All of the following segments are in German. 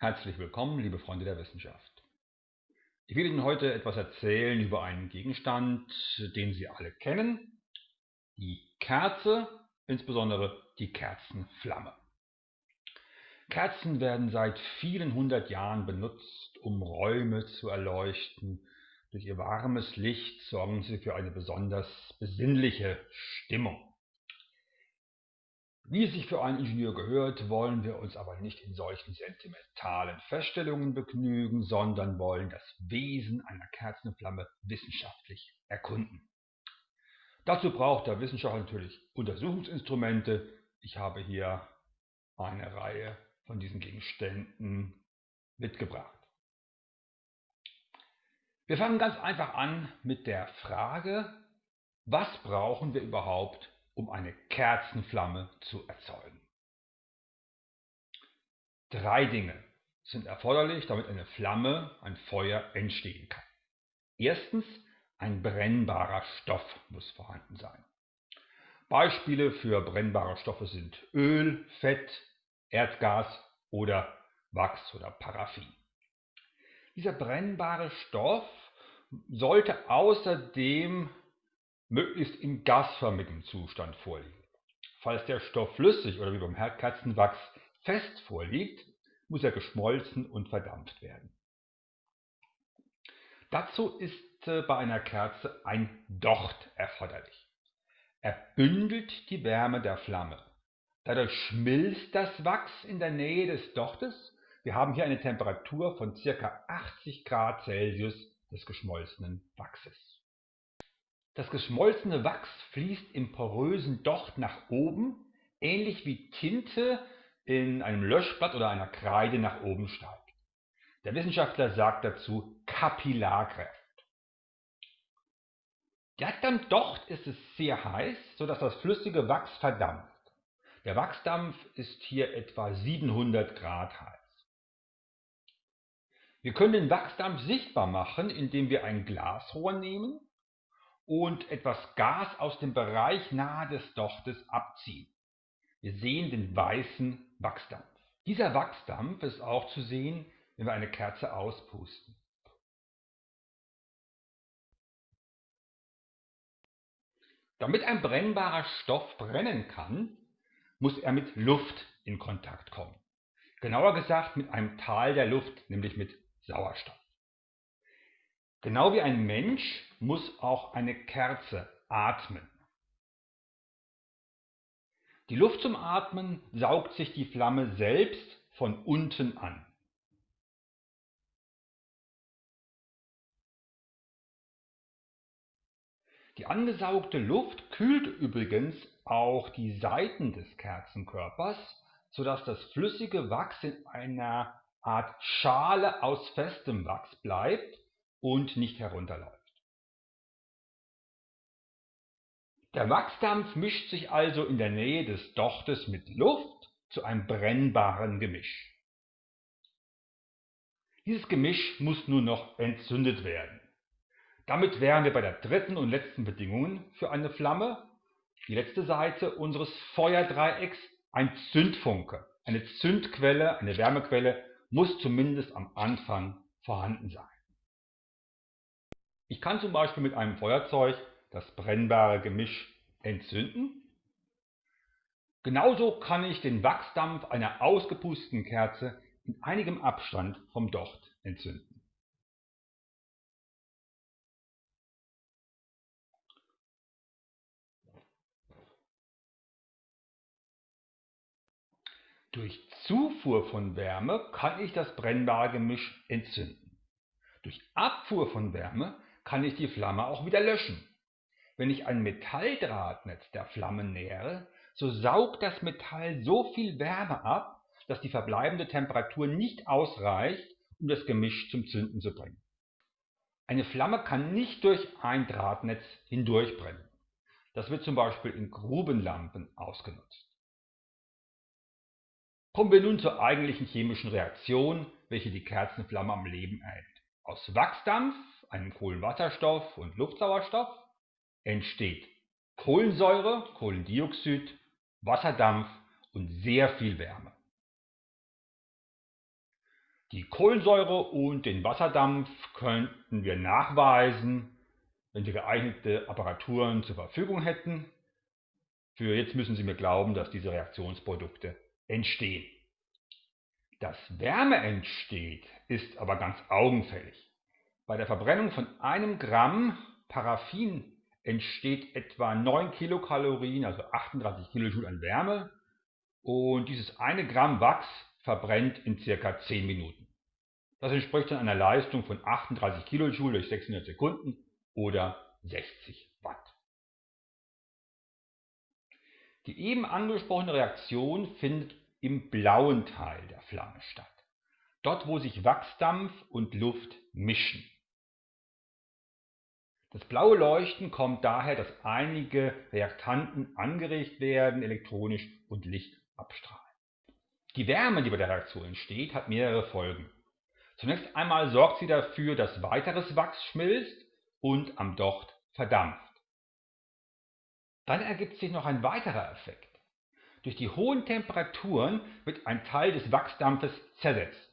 Herzlich willkommen, liebe Freunde der Wissenschaft. Ich will Ihnen heute etwas erzählen über einen Gegenstand, den Sie alle kennen, die Kerze, insbesondere die Kerzenflamme. Kerzen werden seit vielen hundert Jahren benutzt, um Räume zu erleuchten. Durch ihr warmes Licht sorgen sie für eine besonders besinnliche Stimmung. Wie es sich für einen Ingenieur gehört, wollen wir uns aber nicht in solchen sentimentalen Feststellungen begnügen, sondern wollen das Wesen einer Kerzenflamme wissenschaftlich erkunden. Dazu braucht der Wissenschaftler natürlich Untersuchungsinstrumente. Ich habe hier eine Reihe von diesen Gegenständen mitgebracht. Wir fangen ganz einfach an mit der Frage, was brauchen wir überhaupt, um eine Kerzenflamme zu erzeugen. Drei Dinge sind erforderlich, damit eine Flamme, ein Feuer entstehen kann. Erstens, ein brennbarer Stoff muss vorhanden sein. Beispiele für brennbare Stoffe sind Öl, Fett, Erdgas oder Wachs oder Paraffin. Dieser brennbare Stoff sollte außerdem möglichst in gasförmigem Zustand vorliegen. Falls der Stoff flüssig oder wie beim Kerzenwachs fest vorliegt, muss er geschmolzen und verdampft werden. Dazu ist äh, bei einer Kerze ein Docht erforderlich. Er bündelt die Wärme der Flamme. Dadurch schmilzt das Wachs in der Nähe des Dochtes. Wir haben hier eine Temperatur von ca. 80 Grad Celsius des geschmolzenen Wachses. Das geschmolzene Wachs fließt im porösen Docht nach oben, ähnlich wie Tinte in einem Löschblatt oder einer Kreide nach oben steigt. Der Wissenschaftler sagt dazu Kapillarkraft. Direkt am Docht ist es sehr heiß, sodass das flüssige Wachs verdampft. Der Wachsdampf ist hier etwa 700 Grad heiß. Wir können den Wachsdampf sichtbar machen, indem wir ein Glasrohr nehmen und etwas Gas aus dem Bereich nahe des Dochtes abziehen. Wir sehen den weißen Wachsdampf. Dieser Wachsdampf ist auch zu sehen, wenn wir eine Kerze auspusten. Damit ein brennbarer Stoff brennen kann, muss er mit Luft in Kontakt kommen. Genauer gesagt mit einem Teil der Luft, nämlich mit Sauerstoff. Genau wie ein Mensch muss auch eine Kerze atmen. Die Luft zum Atmen saugt sich die Flamme selbst von unten an. Die angesaugte Luft kühlt übrigens auch die Seiten des Kerzenkörpers, sodass das flüssige Wachs in einer Art Schale aus festem Wachs bleibt und nicht herunterläuft. Der Wachsdampf mischt sich also in der Nähe des Dochtes mit Luft zu einem brennbaren Gemisch. Dieses Gemisch muss nun noch entzündet werden. Damit wären wir bei der dritten und letzten Bedingung für eine Flamme. Die letzte Seite unseres Feuerdreiecks, ein Zündfunke. Eine Zündquelle, eine Wärmequelle muss zumindest am Anfang vorhanden sein. Ich kann zum Beispiel mit einem Feuerzeug das brennbare Gemisch entzünden. Genauso kann ich den Wachsdampf einer ausgepusteten Kerze in einigem Abstand vom Docht entzünden. Durch Zufuhr von Wärme kann ich das brennbare Gemisch entzünden. Durch Abfuhr von Wärme kann ich die Flamme auch wieder löschen. Wenn ich ein Metalldrahtnetz der Flamme nähere, so saugt das Metall so viel Wärme ab, dass die verbleibende Temperatur nicht ausreicht, um das Gemisch zum Zünden zu bringen. Eine Flamme kann nicht durch ein Drahtnetz hindurchbrennen. Das wird zum Beispiel in Grubenlampen ausgenutzt. Kommen wir nun zur eigentlichen chemischen Reaktion, welche die Kerzenflamme am Leben erhält. Aus Wachsdampf einem Kohlenwasserstoff und Luftsauerstoff entsteht Kohlensäure, Kohlendioxid, Wasserdampf und sehr viel Wärme. Die Kohlensäure und den Wasserdampf könnten wir nachweisen, wenn wir geeignete Apparaturen zur Verfügung hätten. Für jetzt müssen Sie mir glauben, dass diese Reaktionsprodukte entstehen. Dass Wärme entsteht, ist aber ganz augenfällig. Bei der Verbrennung von einem Gramm Paraffin entsteht etwa 9 Kilokalorien, also 38 Kilojoule an Wärme. Und dieses eine Gramm Wachs verbrennt in circa 10 Minuten. Das entspricht dann einer Leistung von 38 Kilojoule durch 600 Sekunden oder 60 Watt. Die eben angesprochene Reaktion findet im blauen Teil der Flamme statt. Dort, wo sich Wachsdampf und Luft mischen. Das blaue Leuchten kommt daher, dass einige Reaktanten angeregt werden, elektronisch und Licht abstrahlen. Die Wärme, die bei der Reaktion entsteht, hat mehrere Folgen. Zunächst einmal sorgt sie dafür, dass weiteres Wachs schmilzt und am Docht verdampft. Dann ergibt sich noch ein weiterer Effekt. Durch die hohen Temperaturen wird ein Teil des Wachsdampfes zersetzt.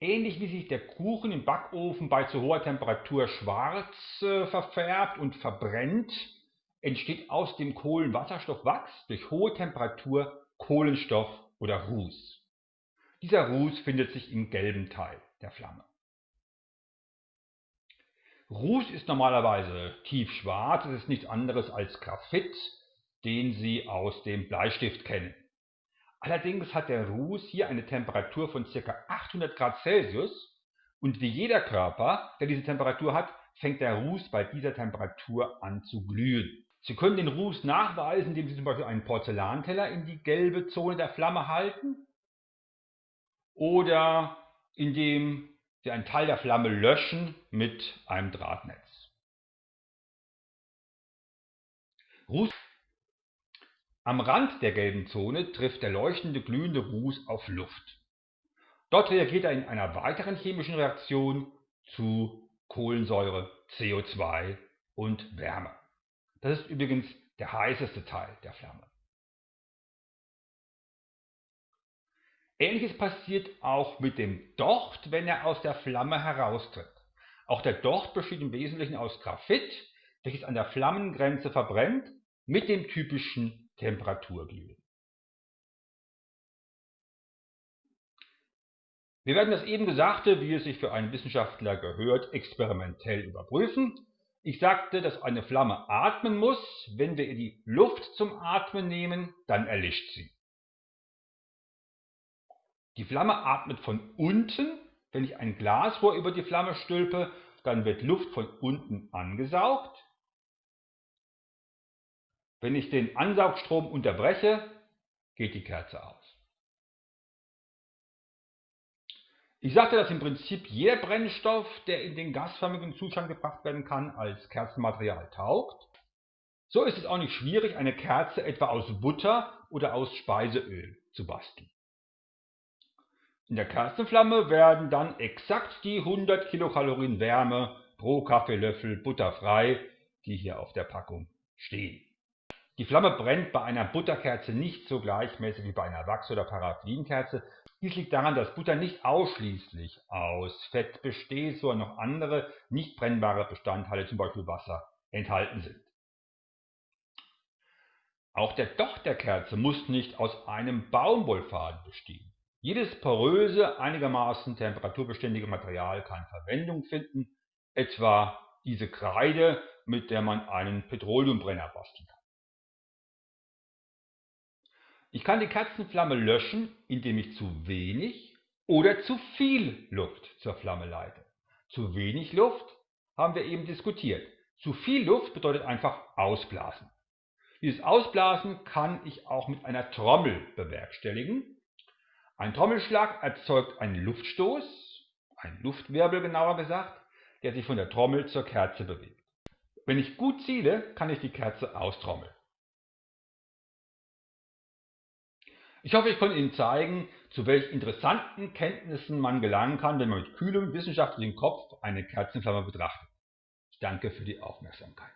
Ähnlich wie sich der Kuchen im Backofen bei zu hoher Temperatur schwarz äh, verfärbt und verbrennt, entsteht aus dem Kohlenwasserstoffwachs durch hohe Temperatur Kohlenstoff oder Ruß. Dieser Ruß findet sich im gelben Teil der Flamme. Ruß ist normalerweise tiefschwarz, es ist nichts anderes als Graphit, den Sie aus dem Bleistift kennen. Allerdings hat der Ruß hier eine Temperatur von ca. 800 Grad Celsius und wie jeder Körper, der diese Temperatur hat, fängt der Ruß bei dieser Temperatur an zu glühen. Sie können den Ruß nachweisen, indem Sie zum Beispiel einen Porzellanteller in die gelbe Zone der Flamme halten oder indem Sie einen Teil der Flamme löschen mit einem Drahtnetz. Ruß am Rand der gelben Zone trifft der leuchtende glühende Ruß auf Luft. Dort reagiert er in einer weiteren chemischen Reaktion zu Kohlensäure, CO2 und Wärme. Das ist übrigens der heißeste Teil der Flamme. Ähnliches passiert auch mit dem Docht, wenn er aus der Flamme heraustritt. Auch der Docht besteht im Wesentlichen aus Graphit, welches an der Flammengrenze verbrennt, mit dem typischen Temperaturglühen. Wir werden das eben Gesagte, wie es sich für einen Wissenschaftler gehört, experimentell überprüfen. Ich sagte, dass eine Flamme atmen muss. Wenn wir ihr die Luft zum Atmen nehmen, dann erlischt sie. Die Flamme atmet von unten. Wenn ich ein Glasrohr über die Flamme stülpe, dann wird Luft von unten angesaugt. Wenn ich den Ansaugstrom unterbreche, geht die Kerze aus. Ich sagte, dass im Prinzip jeder Brennstoff, der in den gasförmigen Zustand gebracht werden kann, als Kerzenmaterial taugt. So ist es auch nicht schwierig, eine Kerze etwa aus Butter oder aus Speiseöl zu basteln. In der Kerzenflamme werden dann exakt die 100 Kilokalorien Wärme pro Kaffeelöffel butterfrei, die hier auf der Packung stehen. Die Flamme brennt bei einer Butterkerze nicht so gleichmäßig wie bei einer Wachs- oder Paraffinkerze. Dies liegt daran, dass Butter nicht ausschließlich aus Fett besteht, sondern noch andere nicht brennbare Bestandteile, zum Beispiel Wasser, enthalten sind. Auch der Docht der Kerze muss nicht aus einem Baumwollfaden bestehen. Jedes poröse, einigermaßen temperaturbeständige Material kann Verwendung finden, etwa diese Kreide, mit der man einen Petroleumbrenner basteln kann. Ich kann die Kerzenflamme löschen, indem ich zu wenig oder zu viel Luft zur Flamme leite. Zu wenig Luft haben wir eben diskutiert. Zu viel Luft bedeutet einfach ausblasen. Dieses Ausblasen kann ich auch mit einer Trommel bewerkstelligen. Ein Trommelschlag erzeugt einen Luftstoß, einen Luftwirbel genauer gesagt, der sich von der Trommel zur Kerze bewegt. Wenn ich gut ziele, kann ich die Kerze austrommeln. Ich hoffe, ich konnte Ihnen zeigen, zu welch interessanten Kenntnissen man gelangen kann, wenn man mit kühlem wissenschaftlichem Kopf eine Kerzenflamme betrachtet. Ich danke für die Aufmerksamkeit.